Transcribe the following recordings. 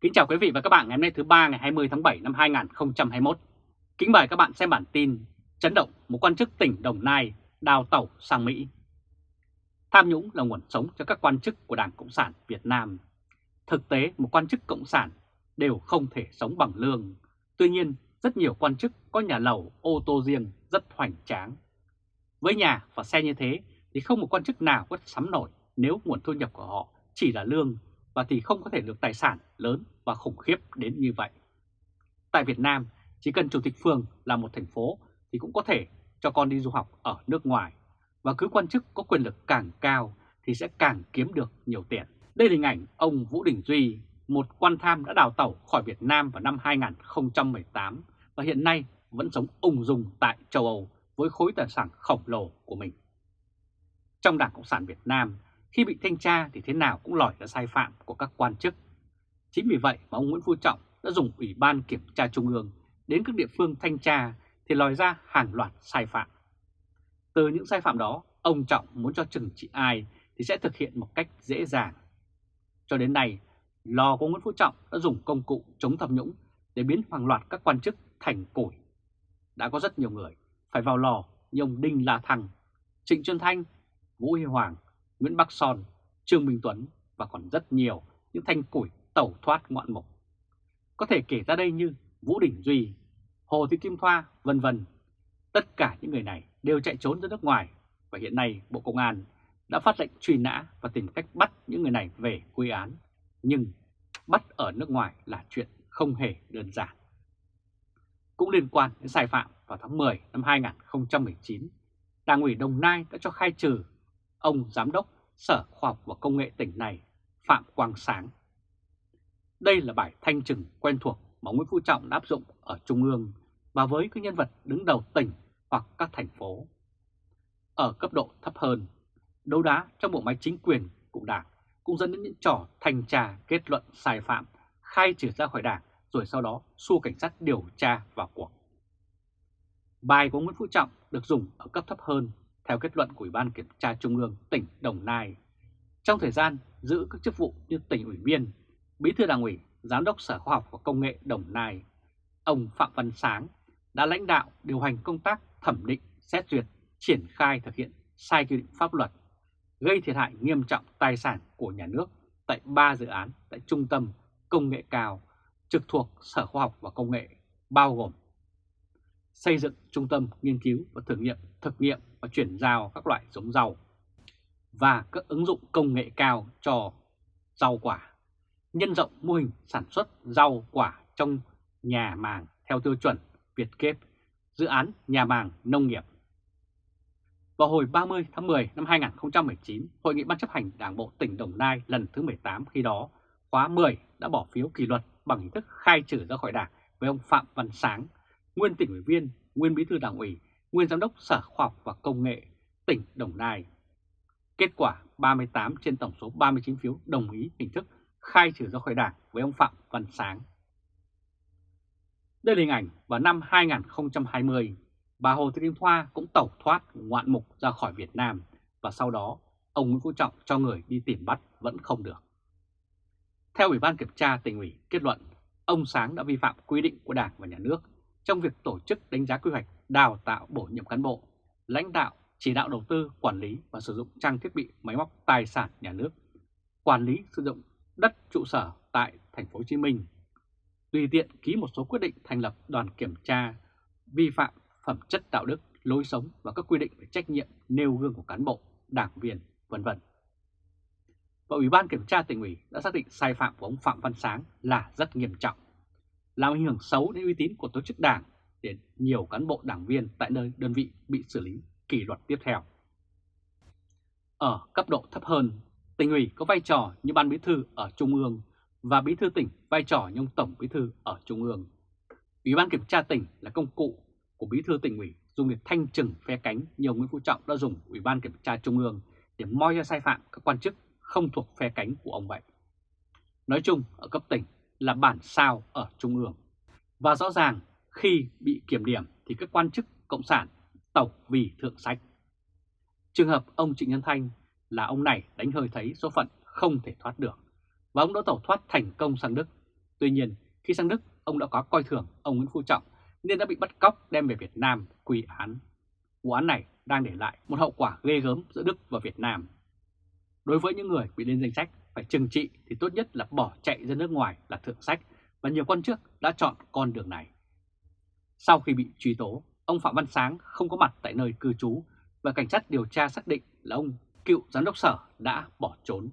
Kính chào quý vị và các bạn ngày hôm nay thứ ba ngày 20 tháng 7 năm 2021. Kính mời các bạn xem bản tin chấn động một quan chức tỉnh Đồng Nai đào tẩu sang Mỹ. Tham nhũng là nguồn sống cho các quan chức của Đảng Cộng sản Việt Nam. Thực tế, một quan chức Cộng sản đều không thể sống bằng lương. Tuy nhiên, rất nhiều quan chức có nhà lầu, ô tô riêng rất hoành tráng. Với nhà và xe như thế thì không một quan chức nào có sắm nổi nếu nguồn thu nhập của họ chỉ là lương và thì không có thể được tài sản lớn và khủng khiếp đến như vậy. Tại Việt Nam, chỉ cần chủ tịch phường là một thành phố thì cũng có thể cho con đi du học ở nước ngoài và cứ quan chức có quyền lực càng cao thì sẽ càng kiếm được nhiều tiền. Đây là hình ảnh ông Vũ Đình Duy, một quan tham đã đào tẩu khỏi Việt Nam vào năm 2018 và hiện nay vẫn sống ung dung tại châu Âu với khối tài sản khổng lồ của mình. Trong Đảng Cộng sản Việt Nam, khi bị thanh tra thì thế nào cũng lòi ra sai phạm của các quan chức. Chính vì vậy mà ông Nguyễn Phú Trọng đã dùng Ủy ban Kiểm tra Trung ương đến các địa phương thanh tra thì lòi ra hàng loạt sai phạm. Từ những sai phạm đó, ông Trọng muốn cho trừng trị ai thì sẽ thực hiện một cách dễ dàng. Cho đến nay, lò của Nguyễn Phú Trọng đã dùng công cụ chống tham nhũng để biến hàng loạt các quan chức thành củi. Đã có rất nhiều người phải vào lò như ông Đinh La Thăng, Trịnh Xuân Thanh, Vũ Huy Hoàng, Nguyễn Bắc Son, Trương Minh Tuấn và còn rất nhiều những thanh củi tẩu thoát ngoạn mục. Có thể kể ra đây như Vũ Đình Duy, Hồ Thị Kim Thoa, vân vân. Tất cả những người này đều chạy trốn ra nước ngoài và hiện nay Bộ Công an đã phát lệnh truy nã và tìm cách bắt những người này về quy án. Nhưng bắt ở nước ngoài là chuyện không hề đơn giản. Cũng liên quan đến sai phạm vào tháng 10 năm 2019, Đảng ủy Đồng Nai đã cho khai trừ ông Giám đốc Sở Khoa học và Công nghệ tỉnh này Phạm Quang Sáng. Đây là bài thanh trừng quen thuộc mà Nguyễn Phú Trọng đã áp dụng ở Trung ương và với các nhân vật đứng đầu tỉnh hoặc các thành phố. Ở cấp độ thấp hơn, đấu đá trong bộ máy chính quyền của đảng cũng dẫn đến những trò thanh tra kết luận sai phạm, khai trừ ra khỏi đảng rồi sau đó xua cảnh sát điều tra vào cuộc. Bài của Nguyễn Phú Trọng được dùng ở cấp thấp hơn theo kết luận của Ủy ban Kiểm tra Trung ương tỉnh Đồng Nai. Trong thời gian giữ các chức vụ như tỉnh ủy viên, bí thư đảng ủy, giám đốc Sở Khoa học và Công nghệ Đồng Nai, ông Phạm Văn Sáng đã lãnh đạo điều hành công tác thẩm định, xét duyệt, triển khai thực hiện sai quy định pháp luật, gây thiệt hại nghiêm trọng tài sản của nhà nước tại ba dự án tại Trung tâm Công nghệ cao trực thuộc Sở Khoa học và Công nghệ, bao gồm xây dựng trung tâm nghiên cứu và thử nghiệm, thực nghiệm và chuyển giao các loại giống rau và các ứng dụng công nghệ cao cho rau quả, nhân rộng mô hình sản xuất rau quả trong nhà màng theo tiêu chuẩn Việt Kép, dự án nhà màng nông nghiệp. Vào hồi 30 tháng 10 năm 2019, Hội nghị Ban chấp hành Đảng Bộ tỉnh Đồng Nai lần thứ 18 khi đó, khóa 10 đã bỏ phiếu kỷ luật bằng hình thức khai trừ ra khỏi đảng với ông Phạm Văn Sáng, nguyên tỉnh ủy viên, nguyên bí thư đảng ủy, nguyên giám đốc Sở Khoa học và Công nghệ tỉnh Đồng Nai. Kết quả 38 trên tổng số 39 phiếu đồng ý hình thức khai trừ ra khỏi đảng với ông Phạm Văn Sáng. Đây là hình ảnh vào năm 2020, bà Hồ Thị Kim Thoa cũng tẩu thoát ngoạn mục ra khỏi Việt Nam và sau đó ông Nguyễn Phú Trọng cho người đi tìm bắt vẫn không được. Theo Ủy ban Kiểm tra tỉnh ủy kết luận, ông Sáng đã vi phạm quy định của Đảng và Nhà nước trong việc tổ chức đánh giá quy hoạch, đào tạo bổ nhiệm cán bộ, lãnh đạo, chỉ đạo đầu tư, quản lý và sử dụng trang thiết bị, máy móc, tài sản nhà nước, quản lý sử dụng đất trụ sở tại thành phố Hồ Chí Minh. Tùy tiện ký một số quyết định thành lập đoàn kiểm tra vi phạm phẩm chất đạo đức, lối sống và các quy định về trách nhiệm nêu gương của cán bộ, đảng viên, vân vân. Và Ủy ban Kiểm tra tỉnh ủy đã xác định sai phạm của ông Phạm Văn Sáng là rất nghiêm trọng, làm ảnh hưởng xấu đến uy tín của tổ chức đảng để nhiều cán bộ đảng viên tại nơi đơn vị bị xử lý kỷ luật tiếp theo. Ở cấp độ thấp hơn, tỉnh ủy có vai trò như ban bí thư ở Trung ương và bí thư tỉnh vai trò như ông tổng bí thư ở Trung ương. Ủy ban kiểm tra tỉnh là công cụ của bí thư tỉnh ủy dùng để thanh trừng phe cánh nhiều Nguyễn Phú Trọng đã dùng Ủy ban kiểm tra Trung ương để moi ra sai phạm các quan chức không thuộc phe cánh của ông vậy. Nói chung ở cấp tỉnh là bản sao ở Trung ương. Và rõ ràng khi bị kiểm điểm thì các quan chức Cộng sản tộc vì thượng sách. Trường hợp ông Trịnh Nhân Thanh là ông này đánh hơi thấy số phận không thể thoát được và ông đã tẩu thoát thành công sang Đức. Tuy nhiên, khi sang Đức, ông đã có coi thường ông Nguyễn Phú Trọng nên đã bị bắt cóc đem về Việt Nam quy án. Vụ án này đang để lại một hậu quả ghê gớm giữa Đức và Việt Nam. Đối với những người bị lên danh sách phải trừng trị thì tốt nhất là bỏ chạy ra nước ngoài là thượng sách và nhiều quan chức đã chọn con đường này. Sau khi bị truy tố, ông Phạm Văn Sáng không có mặt tại nơi cư trú và cảnh sát điều tra xác định là ông cựu giám đốc sở đã bỏ trốn.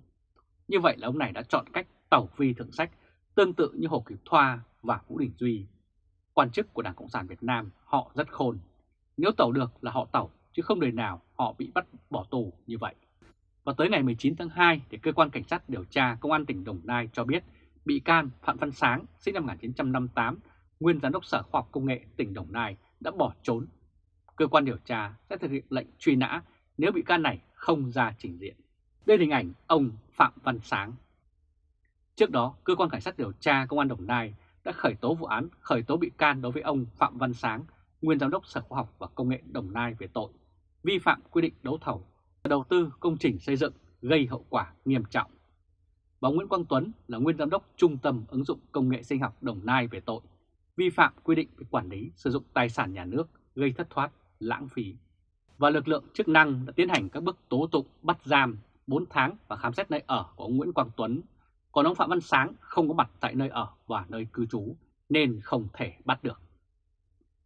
Như vậy là ông này đã chọn cách tẩu vi thượng sách tương tự như Hồ Kiều Thoa và Vũ Đình Duy. Quan chức của Đảng Cộng sản Việt Nam họ rất khôn. Nếu tẩu được là họ tẩu, chứ không đời nào họ bị bắt bỏ tù như vậy. Và tới ngày 19 tháng 2 thì cơ quan cảnh sát điều tra Công an tỉnh Đồng Nai cho biết bị can Phạm Văn Sáng sinh năm 1958, nguyên giám đốc Sở Khoa học Công nghệ tỉnh Đồng Nai đã bỏ trốn. Cơ quan điều tra sẽ thực hiện lệnh truy nã nếu bị can này không ra trình diện. Đây là hình ảnh ông Phạm Văn Sáng. Trước đó, cơ quan cảnh sát điều tra Công an Đồng Nai đã khởi tố vụ án khởi tố bị can đối với ông Phạm Văn Sáng, nguyên giám đốc Sở Khoa học và Công nghệ Đồng Nai về tội vi phạm quy định đấu thầu đầu tư công trình xây dựng gây hậu quả nghiêm trọng. Và Nguyễn Quang Tuấn là nguyên giám đốc Trung tâm ứng dụng công nghệ sinh học Đồng Nai về tội vi phạm quy định về quản lý sử dụng tài sản nhà nước gây thất thoát, lãng phí. Và lực lượng chức năng đã tiến hành các bước tố tụng bắt giam 4 tháng và khám xét nơi ở của ông Nguyễn Quang Tuấn. Còn ông Phạm Văn Sáng không có mặt tại nơi ở và nơi cư trú nên không thể bắt được.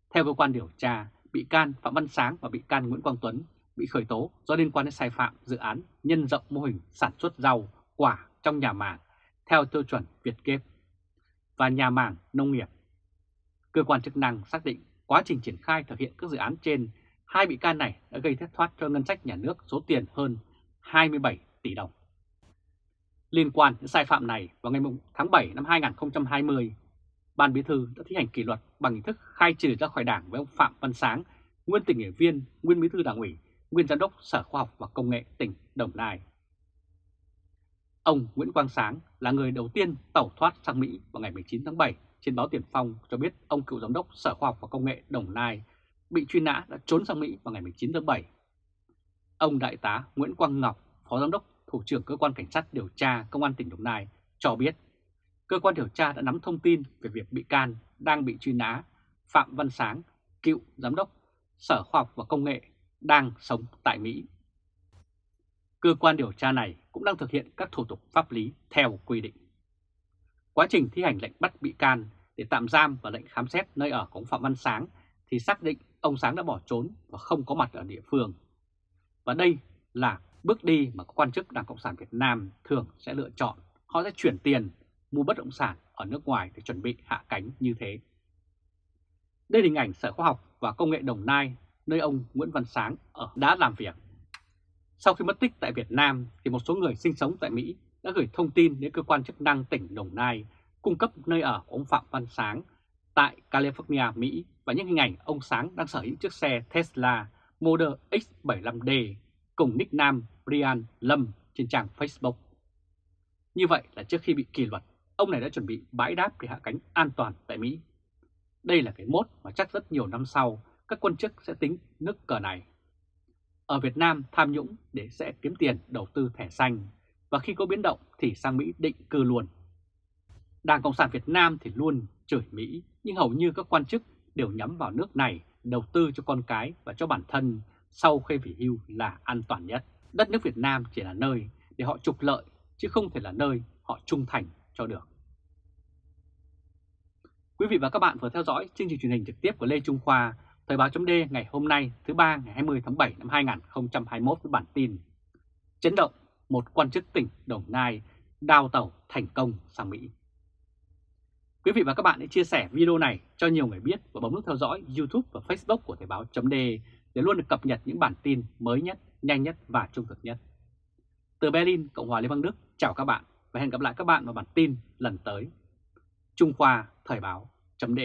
Theo cơ quan điều tra, bị can Phạm Văn Sáng và bị can Nguyễn Quang Tuấn bị khởi tố do liên quan đến sai phạm dự án nhân rộng mô hình sản xuất rau, quả trong nhà màng theo tiêu chuẩn Việt Kép và nhà màng nông nghiệp. Cơ quan chức năng xác định quá trình triển khai thực hiện các dự án trên, hai bị can này đã gây thất thoát cho ngân sách nhà nước số tiền hơn 27 tỷ đồng. Liên quan đến sai phạm này, vào ngày tháng 7 năm 2020, Ban Bí thư đã thi hành kỷ luật bằng hình thức khai trừ ra khỏi đảng với ông Phạm Văn Sáng, nguyên tỉnh ủy viên, nguyên bí thư đảng ủy, nguyên giám đốc Sở Khoa học và Công nghệ tỉnh Đồng Nai. Ông Nguyễn Quang Sáng là người đầu tiên tẩu thoát sang Mỹ vào ngày 19 tháng 7 trên báo Tiền Phong cho biết ông cựu giám đốc Sở Khoa học và Công nghệ Đồng Nai bị truy nã đã trốn sang Mỹ vào ngày 19 tháng 7. Ông Đại tá Nguyễn Quang Ngọc, Phó Giám đốc Thủ trưởng Cơ quan Cảnh sát điều tra Công an tỉnh Đồng Nai cho biết cơ quan điều tra đã nắm thông tin về việc bị can đang bị truy nã Phạm Văn Sáng, cựu Giám đốc Sở Khoa học và Công nghệ đang sống tại Mỹ. Cơ quan điều tra này cũng đang thực hiện các thủ tục pháp lý theo quy định. Quá trình thi hành lệnh bắt bị can để tạm giam và lệnh khám xét nơi ở của ông Phạm Văn Sáng thì xác định ông Sáng đã bỏ trốn và không có mặt ở địa phương. Và đây là bước đi mà các quan chức Đảng Cộng sản Việt Nam thường sẽ lựa chọn. Họ sẽ chuyển tiền mua bất động sản ở nước ngoài để chuẩn bị hạ cánh như thế. Đây là hình ảnh Sở Khoa học và Công nghệ Đồng Nai, nơi ông Nguyễn Văn Sáng ở đã làm việc. Sau khi mất tích tại Việt Nam, thì một số người sinh sống tại Mỹ đã gửi thông tin đến cơ quan chức năng tỉnh Đồng Nai cung cấp nơi ở của ông Phạm Văn Sáng tại California, Mỹ và những hình ảnh ông Sáng đang sở hữu chiếc xe Tesla Model X75D cùng nickname Brian Lâm trên trang Facebook. Như vậy là trước khi bị kỷ luật, ông này đã chuẩn bị bãi đáp để hạ cánh an toàn tại Mỹ. Đây là cái mốt mà chắc rất nhiều năm sau các quan chức sẽ tính nước cờ này. Ở Việt Nam tham nhũng để sẽ kiếm tiền đầu tư thẻ xanh và khi có biến động thì sang Mỹ định cư luôn. Đảng Cộng sản Việt Nam thì luôn chửi Mỹ nhưng hầu như các quan chức đều nhắm vào nước này đầu tư cho con cái và cho bản thân sau khi về hưu là an toàn nhất. Đất nước Việt Nam chỉ là nơi để họ trục lợi chứ không thể là nơi họ trung thành cho được. Quý vị và các bạn vừa theo dõi chương trình truyền hình trực tiếp của Lê Trung Khoa, Thời báo D ngày hôm nay thứ ba ngày 20 tháng 7 năm 2021 với bản tin Chấn động một quan chức tỉnh Đồng Nai đào tàu thành công sang Mỹ. Quý vị và các bạn hãy chia sẻ video này cho nhiều người biết và bấm nút theo dõi YouTube và Facebook của Thời báo chấm để luôn được cập nhật những bản tin mới nhất, nhanh nhất và trung thực nhất. Từ Berlin, Cộng hòa Liên bang Đức, chào các bạn và hẹn gặp lại các bạn vào bản tin lần tới. Trung Khoa Thời báo chấm